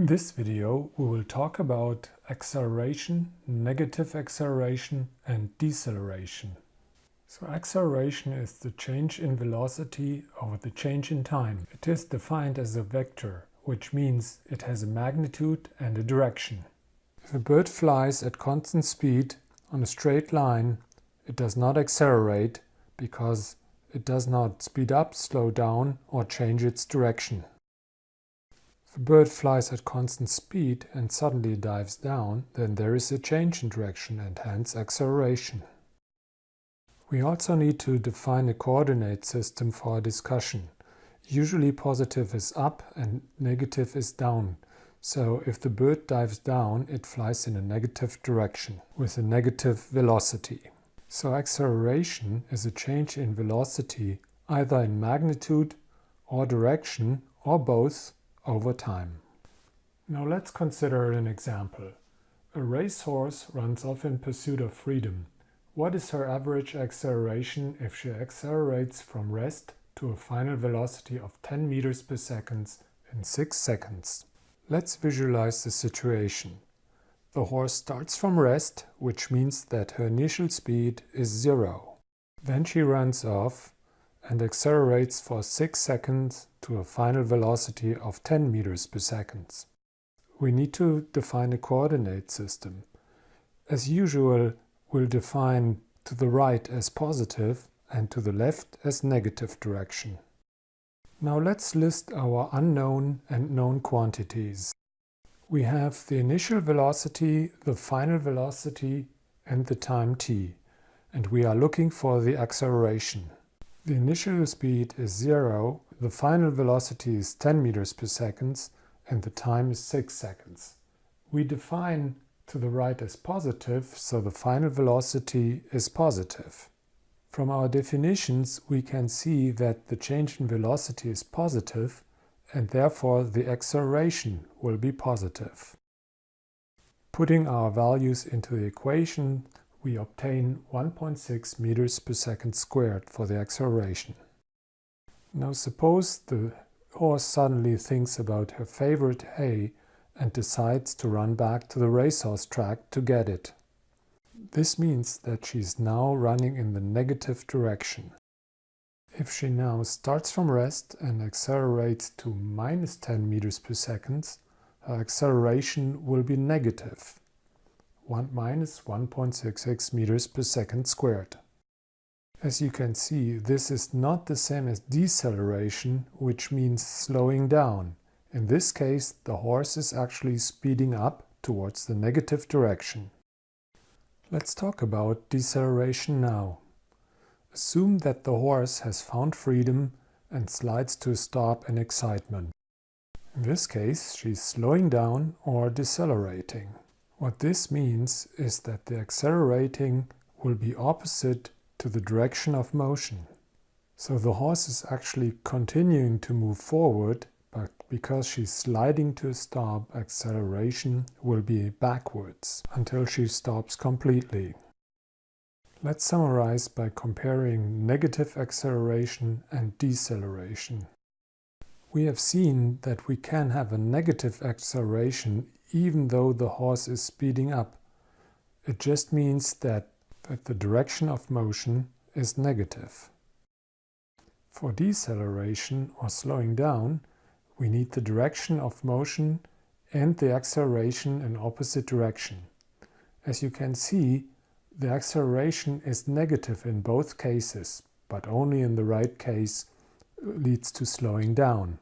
In this video we will talk about acceleration, negative acceleration and deceleration. So acceleration is the change in velocity over the change in time. It is defined as a vector, which means it has a magnitude and a direction. If a bird flies at constant speed on a straight line, it does not accelerate because it does not speed up, slow down or change its direction. If a bird flies at constant speed and suddenly dives down, then there is a change in direction and hence acceleration. We also need to define a coordinate system for our discussion. Usually positive is up and negative is down. So if the bird dives down, it flies in a negative direction with a negative velocity. So acceleration is a change in velocity either in magnitude or direction or both over time. Now let's consider an example. A racehorse runs off in pursuit of freedom. What is her average acceleration if she accelerates from rest to a final velocity of 10 meters per second in 6 seconds? Let's visualize the situation. The horse starts from rest, which means that her initial speed is zero. Then she runs off and accelerates for 6 seconds to a final velocity of 10 meters per second. We need to define a coordinate system. As usual, we'll define to the right as positive and to the left as negative direction. Now let's list our unknown and known quantities. We have the initial velocity, the final velocity and the time t, and we are looking for the acceleration. The initial speed is 0, the final velocity is 10 meters per second and the time is 6 seconds. We define to the right as positive, so the final velocity is positive. From our definitions we can see that the change in velocity is positive and therefore the acceleration will be positive. Putting our values into the equation we obtain 1.6 meters per second squared for the acceleration. Now suppose the horse suddenly thinks about her favorite hay and decides to run back to the racehorse track to get it. This means that she is now running in the negative direction. If she now starts from rest and accelerates to minus 10 meters per second, her acceleration will be negative. 1 minus 1.66 meters per second squared. As you can see, this is not the same as deceleration, which means slowing down. In this case, the horse is actually speeding up towards the negative direction. Let's talk about deceleration now. Assume that the horse has found freedom and slides to a stop in excitement. In this case, she's slowing down or decelerating. What this means is that the accelerating will be opposite to the direction of motion. So the horse is actually continuing to move forward, but because she's sliding to a stop, acceleration will be backwards until she stops completely. Let's summarize by comparing negative acceleration and deceleration. We have seen that we can have a negative acceleration even though the horse is speeding up. It just means that, that the direction of motion is negative. For deceleration or slowing down, we need the direction of motion and the acceleration in opposite direction. As you can see, the acceleration is negative in both cases, but only in the right case uh, leads to slowing down.